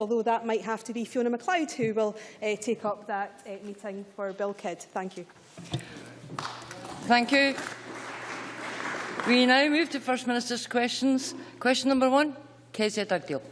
although that might have to be Fiona MacLeod who will uh, take up that uh, meeting for Bill Kidd. Thank you. Thank you. We now move to First Minister's questions. Question number one, Kezia Dugdale.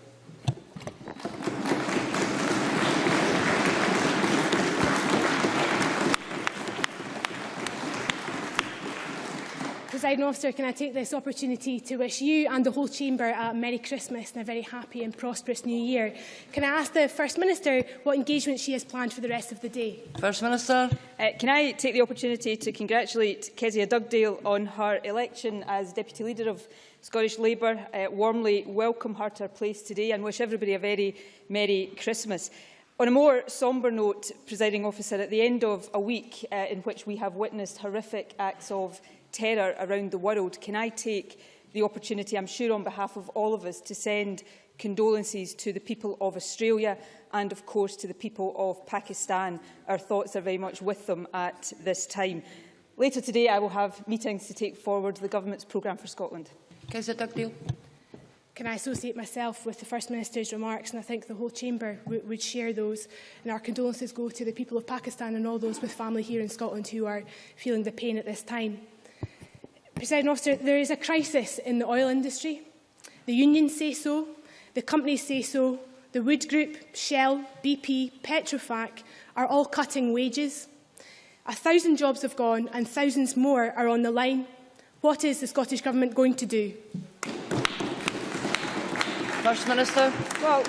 Presiding officer, can I take this opportunity to wish you and the whole chamber a Merry Christmas and a very happy and prosperous New Year. Can I ask the First Minister what engagement she has planned for the rest of the day? First Minister. Uh, can I take the opportunity to congratulate Kezia Dugdale on her election as Deputy Leader of Scottish Labour, uh, warmly welcome her to her place today and wish everybody a very Merry Christmas. On a more sombre note, presiding officer, at the end of a week uh, in which we have witnessed horrific acts of terror around the world, can I take the opportunity, I'm sure on behalf of all of us, to send condolences to the people of Australia and, of course, to the people of Pakistan. Our thoughts are very much with them at this time. Later today, I will have meetings to take forward the Government's programme for Scotland. Dugdale. Can I associate myself with the First Minister's remarks and I think the whole Chamber would share those and our condolences go to the people of Pakistan and all those with family here in Scotland who are feeling the pain at this time. President officer, there is a crisis in the oil industry. The unions say so, the companies say so, the Wood Group, Shell, BP, Petrofac are all cutting wages. A thousand jobs have gone and thousands more are on the line. What is the Scottish Government going to do? First Minister. Well,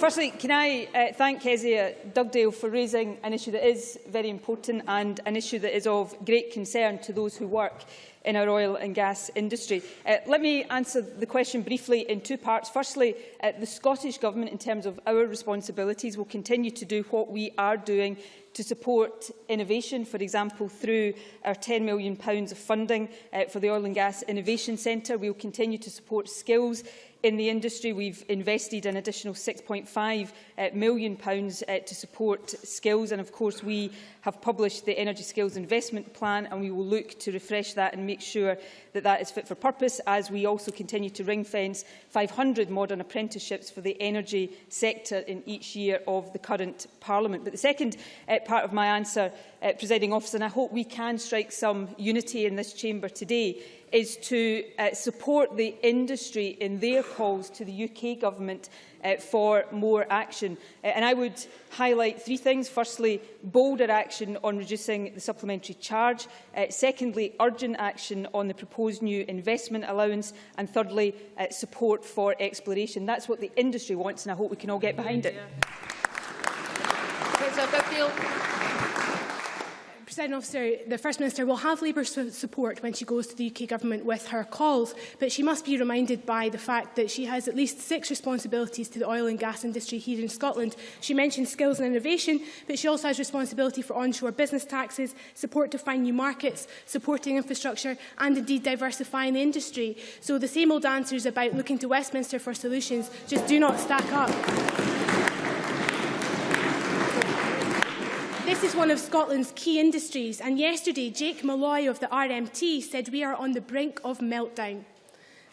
Firstly, can I uh, thank Kezia Dugdale for raising an issue that is very important and an issue that is of great concern to those who work in our oil and gas industry. Uh, let me answer the question briefly in two parts. Firstly, uh, the Scottish Government, in terms of our responsibilities, will continue to do what we are doing to support innovation, for example, through our £10 million of funding uh, for the Oil and Gas Innovation Centre. We will continue to support skills In the industry, we've invested an additional £6.5 uh, million uh, to support skills. And of course, we have published the Energy Skills Investment Plan and we will look to refresh that and make sure that that is fit for purpose as we also continue to ring fence 500 modern apprenticeships for the energy sector in each year of the current Parliament. But the second uh, part of my answer, uh, presiding officer, and I hope we can strike some unity in this chamber today, is to uh, support the industry in their calls to the UK Government uh, for more action. Uh, and I would highlight three things. Firstly, bolder action on reducing the supplementary charge. Uh, secondly, urgent action on the proposed new investment allowance. And thirdly, uh, support for exploration. That's what the industry wants, and I hope we can all get behind it. President officer, the First Minister will have Labour support when she goes to the UK Government with her calls, but she must be reminded by the fact that she has at least six responsibilities to the oil and gas industry here in Scotland. She mentioned skills and innovation, but she also has responsibility for onshore business taxes, support to find new markets, supporting infrastructure and indeed diversifying the industry. So the same old answers about looking to Westminster for solutions just do not stack up. This is one of Scotland's key industries, and yesterday Jake Molloy of the RMT said we are on the brink of meltdown.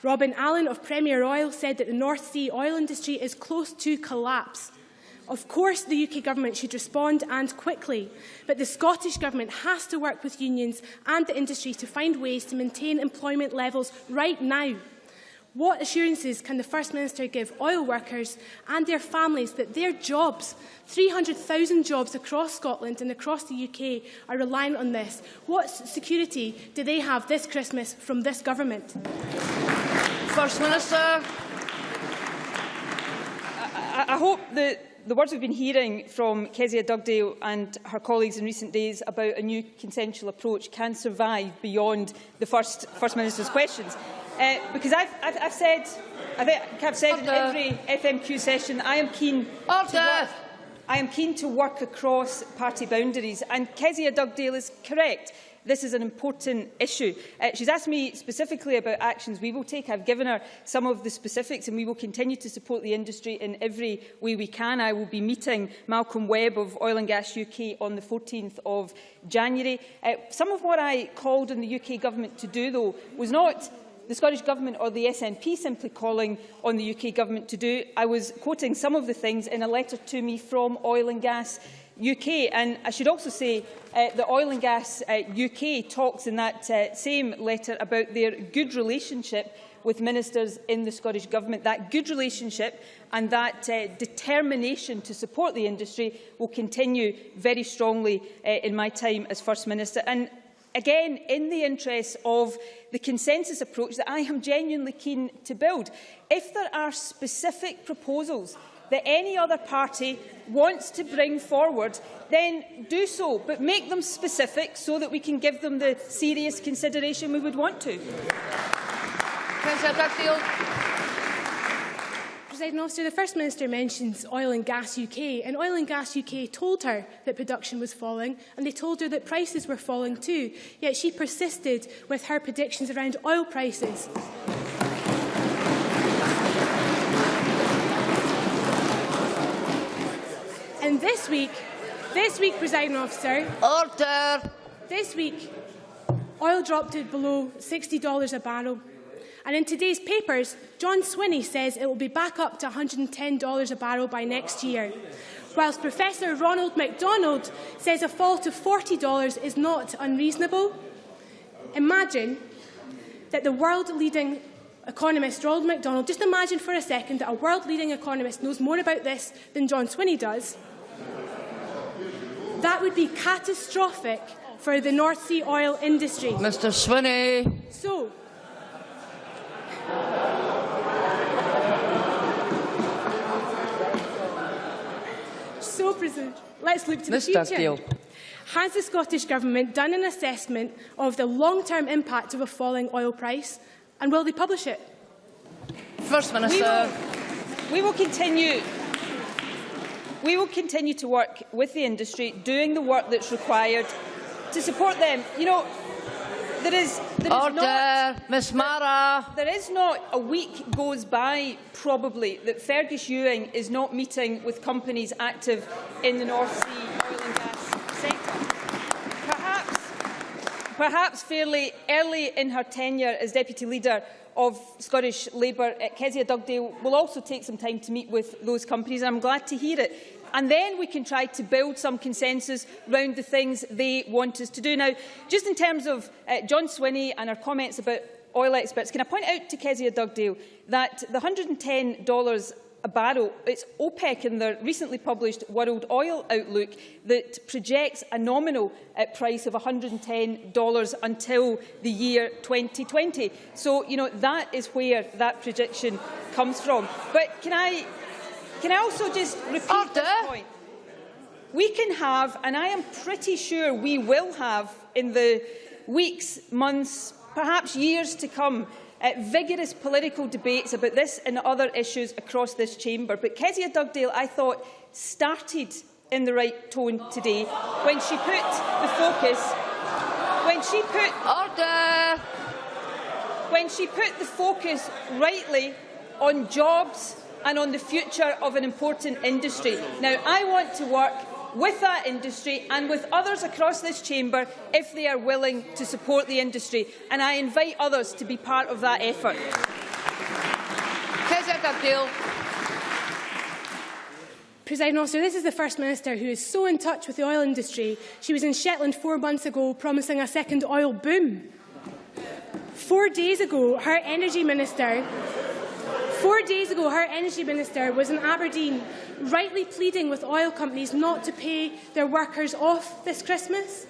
Robin Allan of Premier Oil said that the North Sea oil industry is close to collapse. Of course, the UK Government should respond and quickly, but the Scottish Government has to work with unions and the industry to find ways to maintain employment levels right now. What assurances can the First Minister give oil workers and their families that their jobs, 300,000 jobs across Scotland and across the UK, are reliant on this? What security do they have this Christmas from this government? First Minister. I, I hope that the words we've been hearing from Kezia Dugdale and her colleagues in recent days about a new consensual approach can survive beyond the First, First Minister's questions. Uh, because I've, I've, I've said, I think I've said Order. in every FMQ session, I am keen Order. to work. I am keen to work across party boundaries, and Kezia Dugdale is correct. This is an important issue. Uh, she's asked me specifically about actions we will take. I've given her some of the specifics and we will continue to support the industry in every way we can. I will be meeting Malcolm Webb of Oil and Gas UK on the 14th of January. Uh, some of what I called on the UK Government to do, though, was not the Scottish Government or the SNP simply calling on the UK Government to do. I was quoting some of the things in a letter to me from Oil and Gas UK. And I should also say uh, that Oil and Gas uh, UK talks in that uh, same letter about their good relationship with ministers in the Scottish Government. That good relationship and that uh, determination to support the industry will continue very strongly uh, in my time as First Minister. And again, in the interests of the consensus approach that I am genuinely keen to build, if there are specific proposals that any other party wants to bring forward, then do so, but make them specific so that we can give them the serious consideration we would want to. President Officer, the First Minister mentions Oil and Gas UK, and Oil and Gas UK told her that production was falling, and they told her that prices were falling too, yet she persisted with her predictions around oil prices. And this week, this week, President Officer, Order. this week, oil dropped to below $60 a barrel. And in today's papers, John Swinney says it will be back up to $110 a barrel by next year. Whilst Professor Ronald MacDonald says a fall to $40 is not unreasonable. Imagine that the world-leading economist Ronald MacDonald, just imagine for a second that a world-leading economist knows more about this than John Swinney does. That would be catastrophic for the North Sea oil industry. Mr Swinney. So, So, President, let's look to Ms. the future. Steele. Has the Scottish Government done an assessment of the long-term impact of a falling oil price, and will they publish it? First Minister. We will, we will continue we will continue to work with the industry, doing the work that's required to support them. You know, there is, there is not... Order. Miss Marra. There is not a week goes by, probably, that Fergus Ewing is not meeting with companies active in the North Sea oil and gas sector. Perhaps, perhaps fairly early in her tenure as Deputy Leader of Scottish Labour, Kezia Dugdale will also take some time to meet with those companies. I'm glad to hear it. And then we can try to build some consensus around the things they want us to do. Now, just in terms of uh, John Swinney and our comments about oil experts, can I point out to Kezia Dugdale that the $110 a barrel, it's OPEC in their recently published World Oil Outlook that projects a nominal uh, price of $110 until the year 2020. So, you know, that is where that projection comes from. But can I, can I also just repeat Order. this point? We can have, and I am pretty sure we will have in the weeks, months, perhaps years to come, uh, vigorous political debates about this and other issues across this chamber. But Kezia Dugdale, I thought, started in the right tone today when she put the focus, when she put Order. when she put the focus rightly on jobs and on the future of an important industry. Now, I want to work with that industry and with others across this chamber if they are willing to support the industry, and I invite others to be part of that effort. Kezia Dugdale. President Officer, this is the First Minister who is so in touch with the oil industry. She was in Shetland four months ago promising a second oil boom. Four days ago, her Energy Minister Four days ago, her Energy Minister was in Aberdeen, rightly pleading with oil companies not to pay their workers off this Christmas.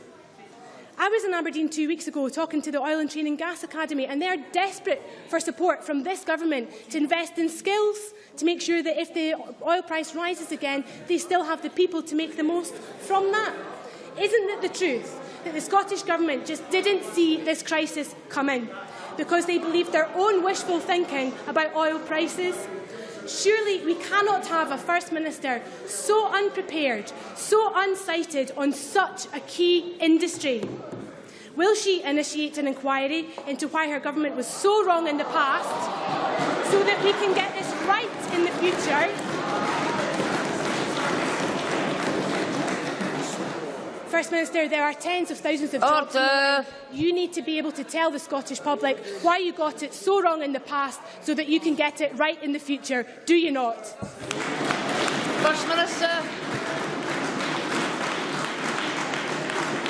I was in Aberdeen two weeks ago talking to the Oil and Training Gas Academy, and they are desperate for support from this government to invest in skills to make sure that if the oil price rises again, they still have the people to make the most from that. Isn't it the truth that the Scottish Government just didn't see this crisis coming because they believe their own wishful thinking about oil prices? Surely we cannot have a First Minister so unprepared, so unsighted on such a key industry. Will she initiate an inquiry into why her government was so wrong in the past so that we can get this right in the future? First Minister, there are tens of thousands of jobs. in Order. line. You need to be able to tell the Scottish public why you got it so wrong in the past so that you can get it right in the future. Do you not? First Minister.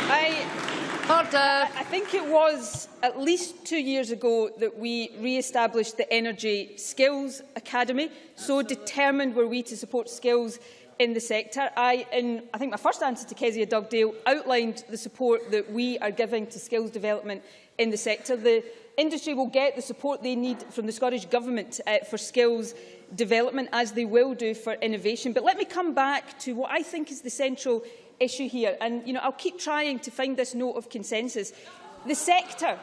I, Order. I think it was at least two years ago that we re-established the Energy Skills Academy. So determined were we to support skills in the sector. I, in I think my first answer to Kezia Dugdale, outlined the support that we are giving to skills development in the sector. The industry will get the support they need from the Scottish Government uh, for skills development, as they will do for innovation. But let me come back to what I think is the central issue here. And you know, I'll keep trying to find this note of consensus. The sector,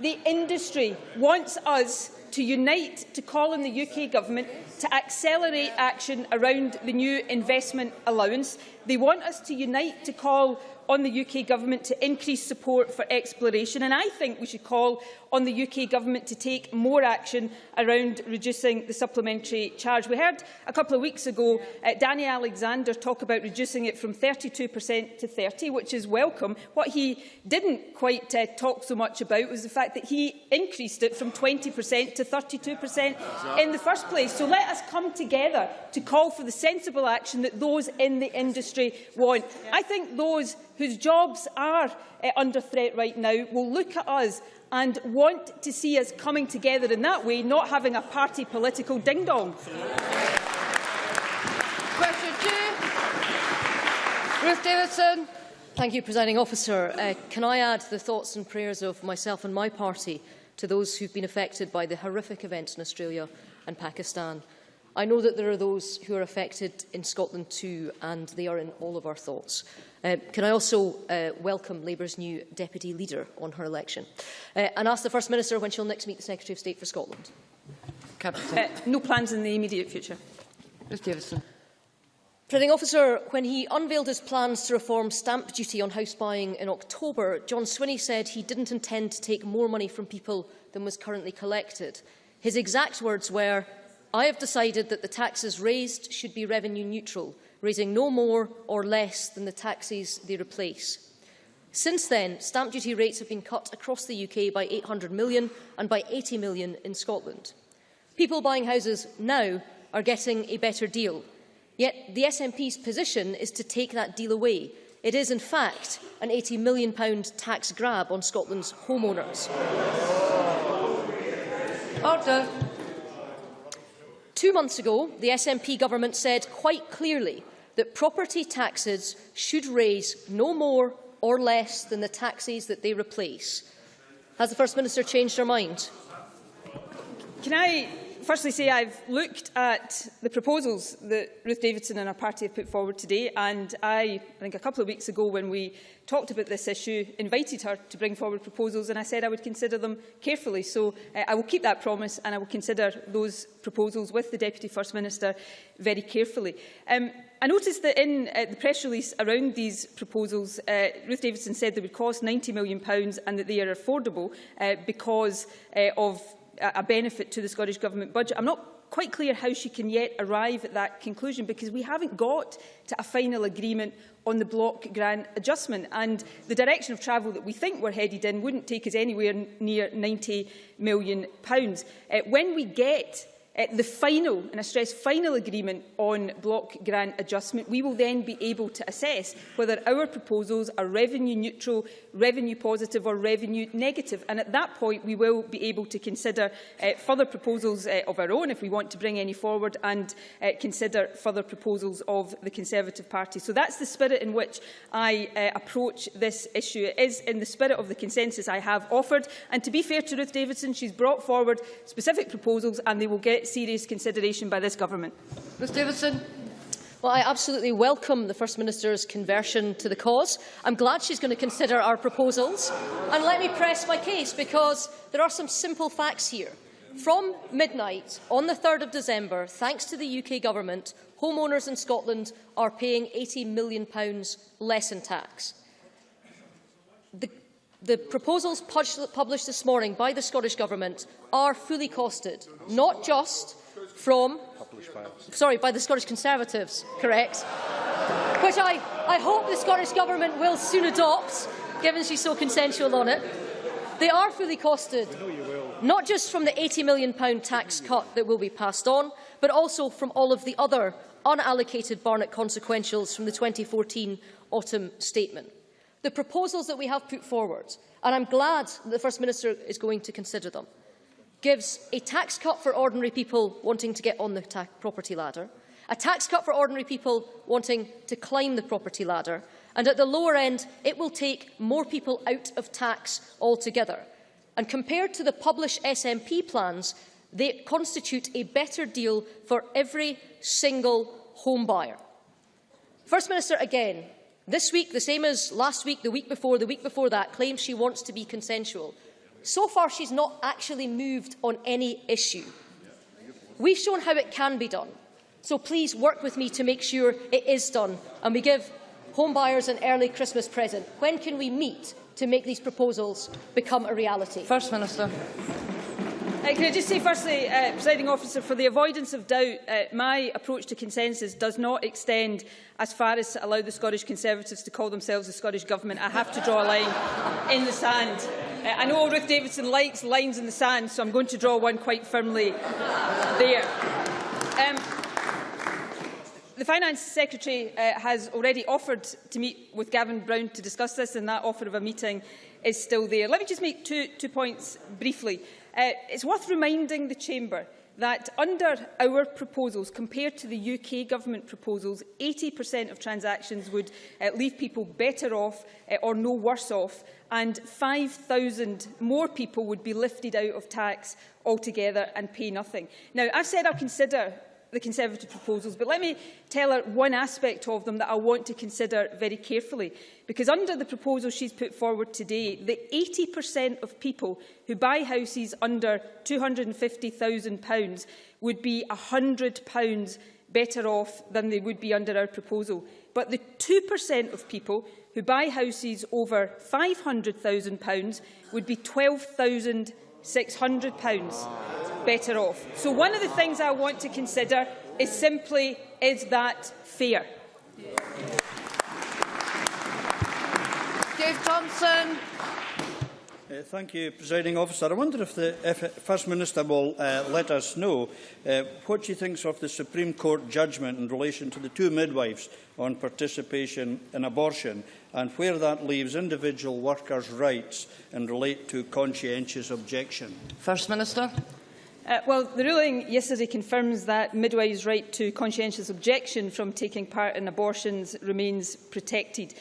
the industry, wants us to unite to call on the UK Government to accelerate action around the new investment allowance. They want us to unite to call on the UK Government to increase support for exploration, and I think we should call on the UK Government to take more action around reducing the supplementary charge. We heard a couple of weeks ago uh, Danny Alexander talk about reducing it from 32% to 30 which is welcome. What he didn't quite uh, talk so much about was the fact that he increased it from 20% to 32% in the first place. So let us come together to call for the sensible action that those in the industry want. I think those whose jobs are uh, under threat right now will look at us and want to see us coming together in that way, not having a party political ding-dong. Question two. Ruth Davidson. Thank you, Presiding Officer. Uh, can I add the thoughts and prayers of myself and my party to those who've been affected by the horrific events in Australia and Pakistan? I know that there are those who are affected in Scotland too, and they are in all of our thoughts. Uh, can I also uh, welcome Labour's new Deputy Leader on her election uh, and ask the First Minister when she'll next meet the Secretary of State for Scotland? Uh, no plans in the immediate future. Ruth Davidson. Presiding officer, when he unveiled his plans to reform stamp duty on house buying in October, John Swinney said he didn't intend to take more money from people than was currently collected. His exact words were, I have decided that the taxes raised should be revenue neutral, raising no more or less than the taxes they replace. Since then, stamp duty rates have been cut across the UK by 800 million and by 80 million in Scotland. People buying houses now are getting a better deal. Yet the SNP's position is to take that deal away. It is, in fact, an £80 million tax grab on Scotland's homeowners. Order. Two months ago, the SNP government said quite clearly that property taxes should raise no more or less than the taxes that they replace. Has the First Minister changed her mind? Can I firstly say I've looked at the proposals that Ruth Davidson and her party have put forward today and I, I think a couple of weeks ago when we talked about this issue, invited her to bring forward proposals and I said I would consider them carefully. So uh, I will keep that promise and I will consider those proposals with the Deputy First Minister very carefully. Um, I noticed that in uh, the press release around these proposals, uh, Ruth Davidson said they would cost £90 million and that they are affordable uh, because uh, of a benefit to the Scottish Government budget. I'm not quite clear how she can yet arrive at that conclusion because we haven't got to a final agreement on the block grant adjustment and the direction of travel that we think we're headed in wouldn't take us anywhere near £90 million. Uh, when we get uh, the final, and I stress final agreement on block grant adjustment, we will then be able to assess whether our proposals are revenue neutral, revenue positive or revenue negative. And at that point, we will be able to consider uh, further proposals uh, of our own if we want to bring any forward and uh, consider further proposals of the Conservative Party. So that's the spirit in which I uh, approach this issue. It is in the spirit of the consensus I have offered. And to be fair to Ruth Davidson, she's brought forward specific proposals and they will get serious consideration by this government. Ms Davidson. Well, I absolutely welcome the First Minister's conversion to the cause. I'm glad she's going to consider our proposals. And let me press my case, because there are some simple facts here. From midnight on the 3rd of December, thanks to the UK Government, homeowners in Scotland are paying £80 million less in tax. The, the proposals published this morning by the Scottish Government are fully costed, not just from sorry, by the Scottish Conservatives, correct, which I, I hope the Scottish Government will soon adopt, given she's so consensual on it. They are fully costed, not just from the £80 million tax cut that will be passed on, but also from all of the other unallocated Barnett consequentials from the 2014 autumn statement. The proposals that we have put forward, and I'm glad that the First Minister is going to consider them, gives a tax cut for ordinary people wanting to get on the property ladder, a tax cut for ordinary people wanting to climb the property ladder, and at the lower end, it will take more people out of tax altogether. And compared to the published SNP plans, they constitute a better deal for every single home buyer. First Minister, again, this week, the same as last week, the week before, the week before that, claims she wants to be consensual. So far, she's not actually moved on any issue. We've shown how it can be done. So please work with me to make sure it is done and we give homebuyers an early Christmas present. When can we meet to make these proposals become a reality? First Minister. Uh, can I just say firstly, uh, presiding officer, for the avoidance of doubt, uh, my approach to consensus does not extend as far as to allow the Scottish Conservatives to call themselves the Scottish Government. I have to draw a line in the sand. Uh, I know Ruth Davidson likes lines in the sand, so I'm going to draw one quite firmly there. Um, the Finance Secretary uh, has already offered to meet with Gavin Brown to discuss this, and that offer of a meeting is still there. Let me just make two, two points briefly. Uh, it's worth reminding the Chamber that under our proposals, compared to the UK Government proposals, 80% of transactions would uh, leave people better off uh, or no worse off, and 5,000 more people would be lifted out of tax altogether and pay nothing. Now, I've said I'll consider the Conservative proposals, but let me tell her one aspect of them that I want to consider very carefully. Because under the proposal she's put forward today, the 80% of people who buy houses under £250,000 would be £100 better off than they would be under our proposal. But the 2% of people who buy houses over £500,000 would be £12,600 better off. So one of the things I want to consider is simply, is that fair? Dave Thompson. Uh, thank you, Presiding Officer. I wonder if the if First Minister will uh, let us know uh, what she thinks of the Supreme Court judgment in relation to the two midwives on participation in abortion and where that leaves individual workers' rights and relate to conscientious objection. First Minister. Uh, well, the ruling yesterday confirms that midwives' right to conscientious objection from taking part in abortions remains protected.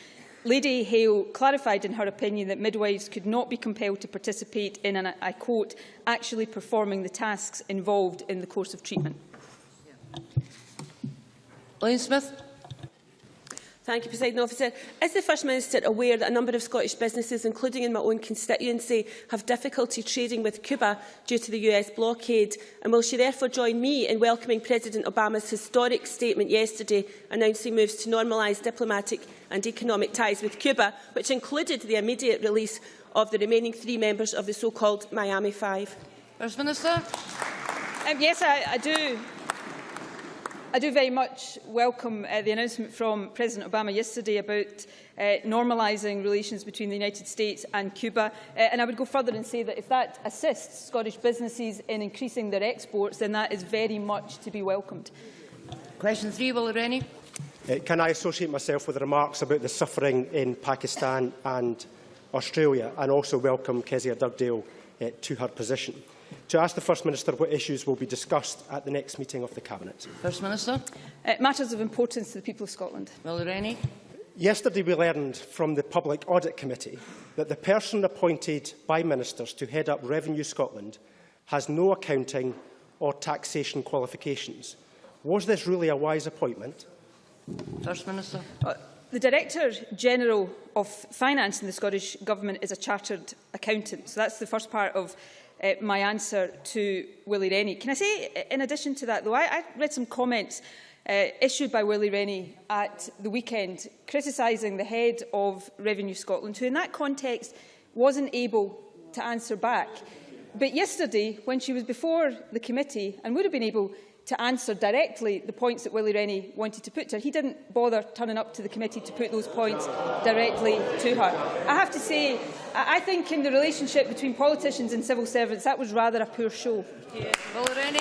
Lady Hale clarified in her opinion that midwives could not be compelled to participate in, and I quote, actually performing the tasks involved in the course of treatment. Yeah. Lane Smith. Thank you, President Officer. Is the First Minister aware that a number of Scottish businesses, including in my own constituency, have difficulty trading with Cuba due to the US blockade? And will she therefore join me in welcoming President Obama's historic statement yesterday announcing moves to normalise diplomatic and economic ties with Cuba, which included the immediate release of the remaining three members of the so-called Miami Five? First Minister. Um, yes, I, I do. I do very much welcome uh, the announcement from President Obama yesterday about uh, normalising relations between the United States and Cuba. Uh, and I would go further and say that if that assists Scottish businesses in increasing their exports, then that is very much to be welcomed. Question three, Will Rennie. Uh, can I associate myself with the remarks about the suffering in Pakistan and Australia and also welcome Kezia Dugdale uh, to her position? To ask the First Minister what issues will be discussed at the next meeting of the Cabinet. First Minister. Uh, matters of importance to the people of Scotland. Will Rennie. Yesterday we learned from the Public Audit Committee that the person appointed by ministers to head up Revenue Scotland has no accounting or taxation qualifications. Was this really a wise appointment? First Minister. Uh, the Director General of Finance in the Scottish Government is a chartered accountant. So that's the first part of uh, my answer to Willie Rennie. Can I say, in addition to that, though, I, I read some comments uh, issued by Willie Rennie at the weekend criticising the head of Revenue Scotland, who in that context wasn't able to answer back. But yesterday, when she was before the committee and would have been able to answer directly the points that Willie Rennie wanted to put to her. He didn't bother turning up to the committee to put those points directly to her. I have to say, I I think in the relationship between politicians and civil servants, that was rather a poor show. Willie Rennie.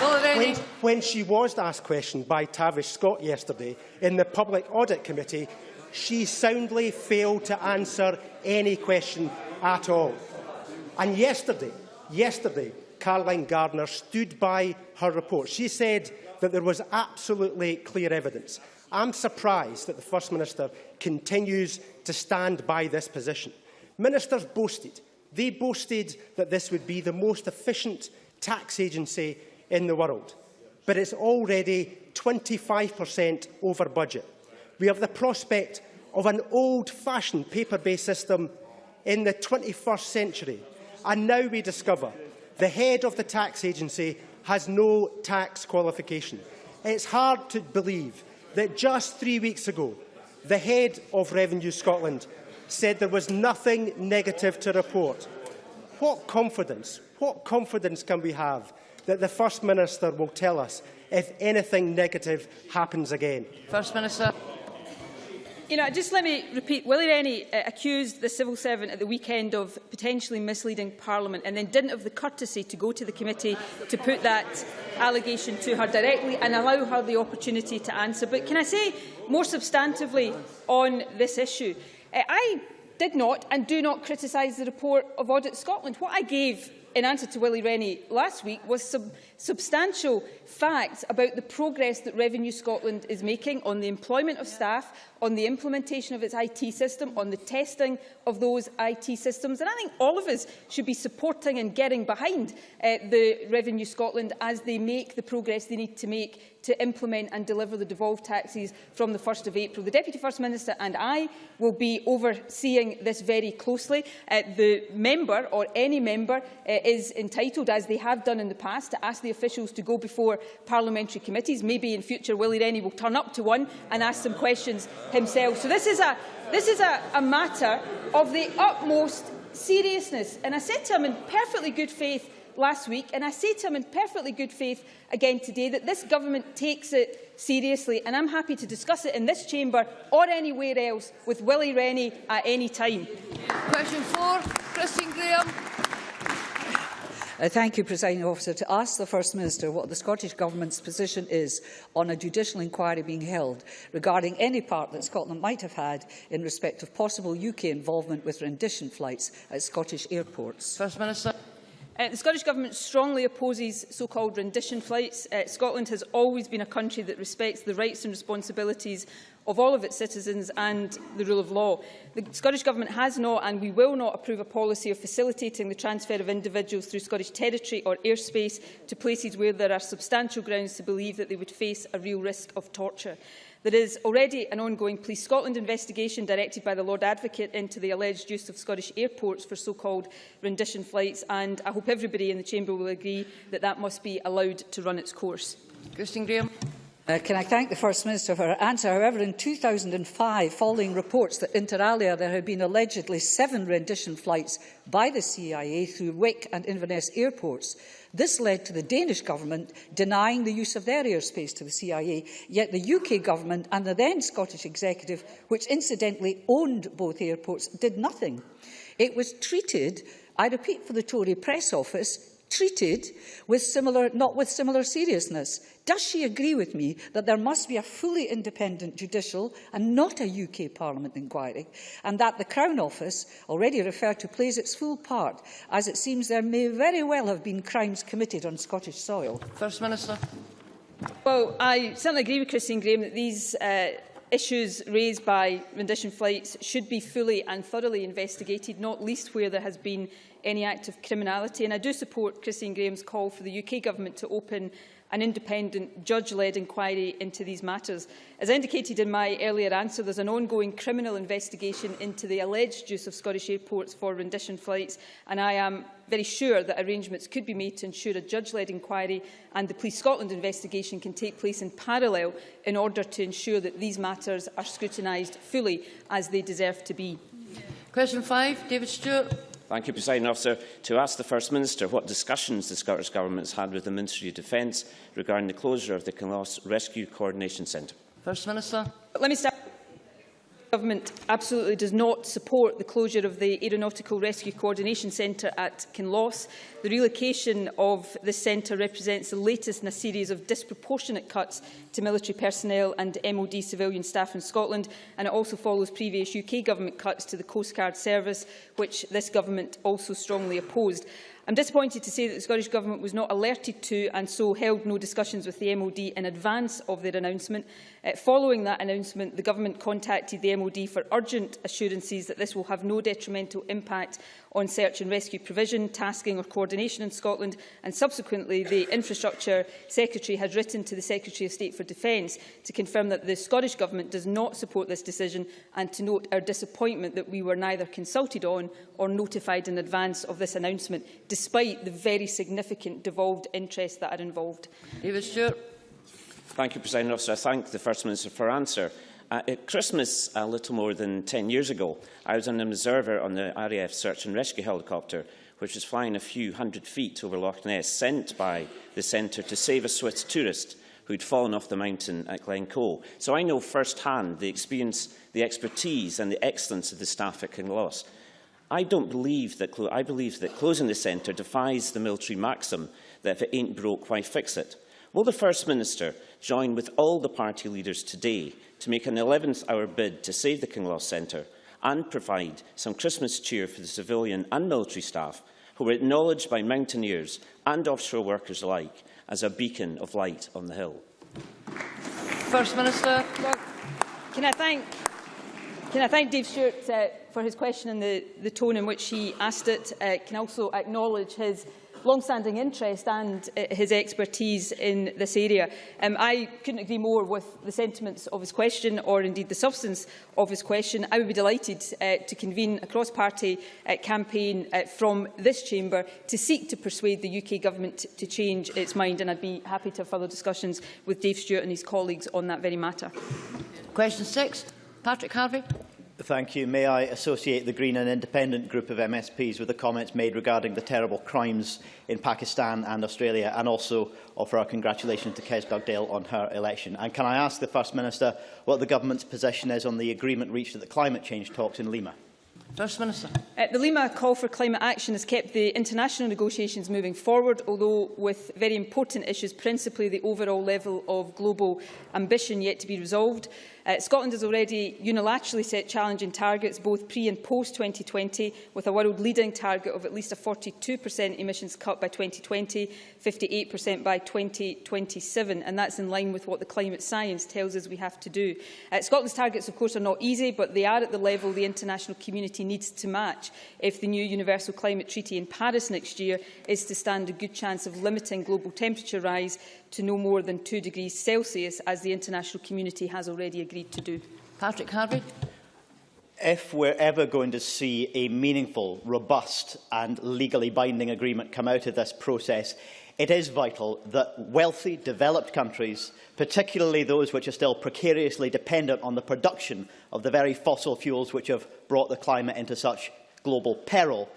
Willie Rennie. When, when she was asked question by Tavish Scott yesterday in the Public Audit Committee, she soundly failed to answer any question at all. And yesterday, yesterday, Caroline Gardner stood by her report. She said that there was absolutely clear evidence. I'm surprised that the First Minister continues to stand by this position. Ministers boasted. They boasted that this would be the most efficient tax agency in the world. But it's already 25% over budget. We have the prospect of an old-fashioned paper-based system in the 21st century. And now we discover the head of the tax agency has no tax qualification. It's hard to believe that just three weeks ago, the head of Revenue Scotland said there was nothing negative to report. What confidence, what confidence can we have that the First Minister will tell us if anything negative happens again? First Minister. You know, just let me repeat, Willie Rennie uh, accused the civil servant at the weekend of potentially misleading Parliament and then didn't have the courtesy to go to the committee to put that allegation to her directly and allow her the opportunity to answer. But can I say more substantively on this issue? Uh, I did not and do not criticise the report of Audit Scotland. What I gave in answer to Willie Rennie last week was sub substantial facts about the progress that Revenue Scotland is making on the employment of staff, on the implementation of its IT system, on the testing of those IT systems. And I think all of us should be supporting and getting behind uh, the Revenue Scotland as they make the progress they need to make to implement and deliver the devolved taxes from the 1st of April. The Deputy First Minister and I will be overseeing this very closely. Uh, the member, or any member, uh, is entitled, as they have done in the past, to ask the officials to go before parliamentary committees. Maybe in future Willie Rennie will turn up to one and ask some questions himself. So this is a, this is a, a matter of the utmost seriousness. And I said to him in perfectly good faith last week, and I say to him in perfectly good faith again today, that this government takes it seriously, and I'm happy to discuss it in this chamber or anywhere else with Willie Rennie at any time. Question four, Christine Grahame. Uh, thank you, Presiding Officer, to ask the First Minister what the Scottish Government's position is on a judicial inquiry being held regarding any part that Scotland might have had in respect of possible UK involvement with rendition flights at Scottish airports. First Minister. Uh, the Scottish Government strongly opposes so-called rendition flights. Uh, Scotland has always been a country that respects the rights and responsibilities of all of its citizens and the rule of law. The Scottish Government has not and we will not approve a policy of facilitating the transfer of individuals through Scottish territory or airspace to places where there are substantial grounds to believe that they would face a real risk of torture. There is already an ongoing Police Scotland investigation directed by the Lord Advocate into the alleged use of Scottish airports for so-called rendition flights and I hope everybody in the Chamber will agree that that must be allowed to run its course. Christine Grahame. Uh, can I thank the First Minister for her answer? However, in 2005, following reports that inter alia there had been allegedly seven rendition flights by the CIA through Wick and Inverness airports, this led to the Danish government denying the use of their airspace to the CIA, yet the UK government and the then Scottish executive, which incidentally owned both airports, did nothing. It was treated I repeat for the Tory press office, treated with similar, not with similar seriousness. Does she agree with me that there must be a fully independent judicial and not a UK Parliament inquiry, and that the Crown Office, already referred to, plays its full part, as it seems there may very well have been crimes committed on Scottish soil? First Minister. Well, I certainly agree with Christine Grahame that these uh, issues raised by rendition flights should be fully and thoroughly investigated, not least where there has been any act of criminality. And I do support Christine Grahame's call for the UK Government to open an independent judge-led inquiry into these matters. As indicated in my earlier answer, there's an ongoing criminal investigation into the alleged use of Scottish airports for rendition flights, and I am very sure that arrangements could be made to ensure a judge-led inquiry and the Police Scotland investigation can take place in parallel in order to ensure that these matters are scrutinised fully as they deserve to be. Question five, David Stewart. Thank you, President Officer. To ask the First Minister what discussions the Scottish Government has had with the Ministry of Defence regarding the closure of the Kinloss Rescue Coordination Centre. First Minister. Let me start. Government absolutely does not support the closure of the Aeronautical Rescue Coordination Centre at Kinloss. The relocation of this centre represents the latest in a series of disproportionate cuts to military personnel and MOD civilian staff in Scotland, and it also follows previous UK Government cuts to the Coast Guard Service, which this Government also strongly opposed. I'm disappointed to say that the Scottish Government was not alerted to and so held no discussions with the MOD in advance of their announcement. Uh, following that announcement, the Government contacted the MOD for urgent assurances that this will have no detrimental impact on search and rescue provision, tasking or coordination in Scotland and subsequently the Infrastructure Secretary has written to the Secretary of State for Defence to confirm that the Scottish Government does not support this decision and to note our disappointment that we were neither consulted on or notified in advance of this announcement, despite the very significant devolved interests that are involved. David Stewart. Thank you, President Officer. I thank the First Minister for answer. Uh, at Christmas, a little more than 10 years ago, I was an observer on the RAF search and rescue helicopter, which was flying a few hundred feet over Loch Ness, sent by the centre to save a Swiss tourist who'd fallen off the mountain at Glencoe. So I know firsthand the experience, the expertise and the excellence of the staff at Kinloss. I don't believe that, I believe that closing the centre defies the military maxim that if it ain't broke, why fix it? Will the First Minister join with all the party leaders today to make an 11th hour bid to save the Kinloss Centre and provide some Christmas cheer for the civilian and military staff who were acknowledged by mountaineers and offshore workers alike as a beacon of light on the hill? First Minister. Well, can I thank can I thank Dave Stewart uh, for his question and the, the tone in which he asked it. Uh, can also acknowledge his long-standing interest and uh, his expertise in this area. Um, I couldn't agree more with the sentiments of his question or indeed the substance of his question. I would be delighted uh, to convene a cross-party uh, campaign uh, from this chamber to seek to persuade the UK government to change its mind and I'd be happy to have further discussions with Dave Stewart and his colleagues on that very matter. Question six, Patrick Harvey. Thank you. May I associate the Green and Independent group of MSPs with the comments made regarding the terrible crimes in Pakistan and Australia and also offer our congratulations to Kes Dugdale on her election. And can I ask the First Minister what the Government's position is on the agreement reached at the climate change talks in Lima? First Minister. Uh, the Lima call for climate action has kept the international negotiations moving forward, although with very important issues, principally the overall level of global ambition yet to be resolved. Uh, Scotland has already unilaterally set challenging targets, both pre and post-2020, with a world-leading target of at least a 42% emissions cut by 2020, 58% by 2027, and that's in line with what the climate science tells us we have to do. Uh, Scotland's targets, of course, are not easy, but they are at the level the international community needs to match if the new Universal Climate Treaty in Paris next year is to stand a good chance of limiting global temperature rise to no more than 2 degrees Celsius, as the international community has already agreed to do. Patrick Harvie. If we're ever going to see a meaningful, robust and legally binding agreement come out of this process, it is vital that wealthy, developed countries, particularly those which are still precariously dependent on the production of the very fossil fuels which have brought the climate into such global peril,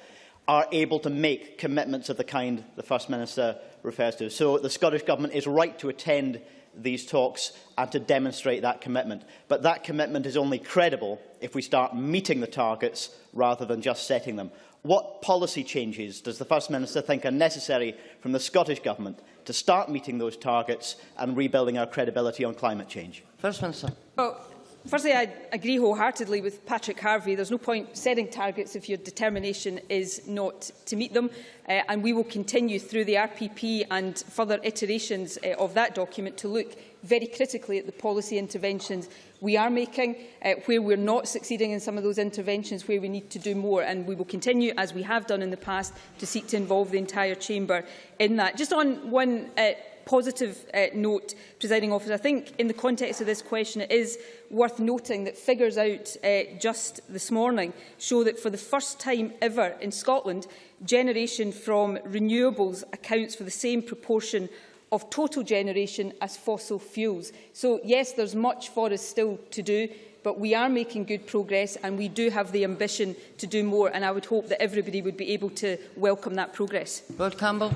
are able to make commitments of the kind the First Minister refers to. So the Scottish Government is right to attend these talks and to demonstrate that commitment. But that commitment is only credible if we start meeting the targets rather than just setting them. What policy changes does the First Minister think are necessary from the Scottish Government to start meeting those targets and rebuilding our credibility on climate change? First Minister. Well, Firstly, I agree wholeheartedly with Patrick Harvie. There's no point setting targets if your determination is not to meet them. Uh, and we will continue through the RPP and further iterations uh, of that document to look very critically at the policy interventions we are making, uh, where we're not succeeding in some of those interventions, where we need to do more. And we will continue, as we have done in the past, to seek to involve the entire chamber in that. Just on one uh, positive uh, note, presiding officer, I think in the context of this question it is worth noting that figures out uh, just this morning show that for the first time ever in Scotland, generation from renewables accounts for the same proportion of total generation as fossil fuels. So yes, there's much for us still to do. but we are making good progress and we do have the ambition to do more and I would hope that everybody would be able to welcome that progress. Rod Campbell.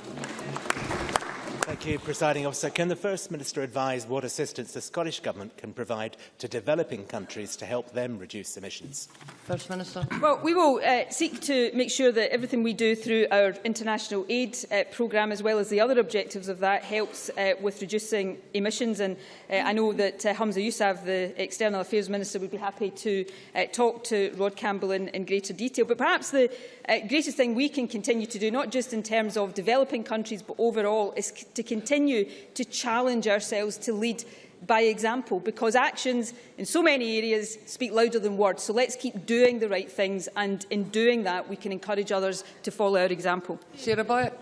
Thank you, Presiding Officer. Can the First Minister advise what assistance the Scottish Government can provide to developing countries to help them reduce emissions? First Minister. Well, we will uh, seek to make sure that everything we do through our international aid uh, programme, as well as the other objectives of that, helps uh, with reducing emissions. And uh, I know that uh, Humza Yousaf, the External Affairs Minister, would be happy to uh, talk to Rod Campbell in, in greater detail. But perhaps the uh, greatest thing we can continue to do, not just in terms of developing countries, but overall, is to continue to challenge ourselves to lead by example, because actions in so many areas speak louder than words. So let's keep doing the right things, and in doing that, we can encourage others to follow our example. Sarah Boyack.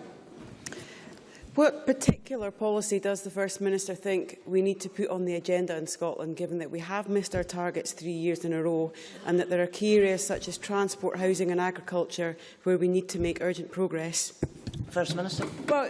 What particular policy does the First Minister think we need to put on the agenda in Scotland, given that we have missed our targets three years in a row and that there are key areas such as transport, housing and agriculture where we need to make urgent progress? First Minister. Well,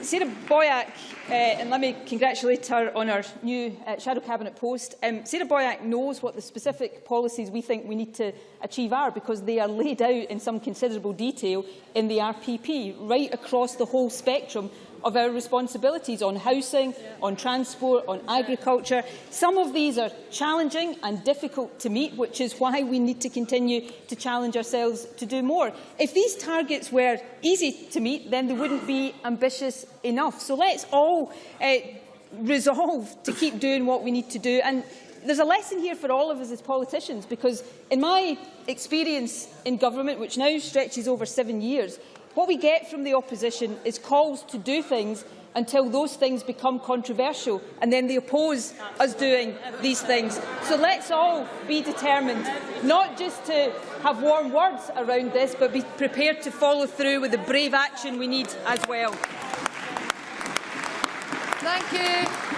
Sarah Boyack, uh, and let me congratulate her on her new uh, Shadow Cabinet post. Um, Sarah Boyack knows what the specific policies we think we need to achieve are because they are laid out in some considerable detail in the RPP, right across the whole spectrum of our responsibilities on housing, on transport, on agriculture. Some of these are challenging and difficult to meet, which is why we need to continue to challenge ourselves to do more. If these targets were easy to meet, then they wouldn't be ambitious enough. So let's all uh, resolve to keep doing what we need to do. And there's a lesson here for all of us as politicians, because in my experience in government, which now stretches over seven years, What we get from the opposition is calls to do things until those things become controversial and then they oppose us doing these things. So let's all be determined not just to have warm words around this but be prepared to follow through with the brave action we need as well. Thank you.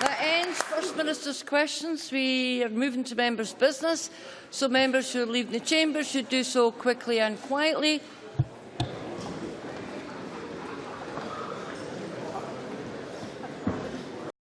That ends First Minister's questions. We are moving to members' business. So members who are leaving the chamber should do so quickly and quietly.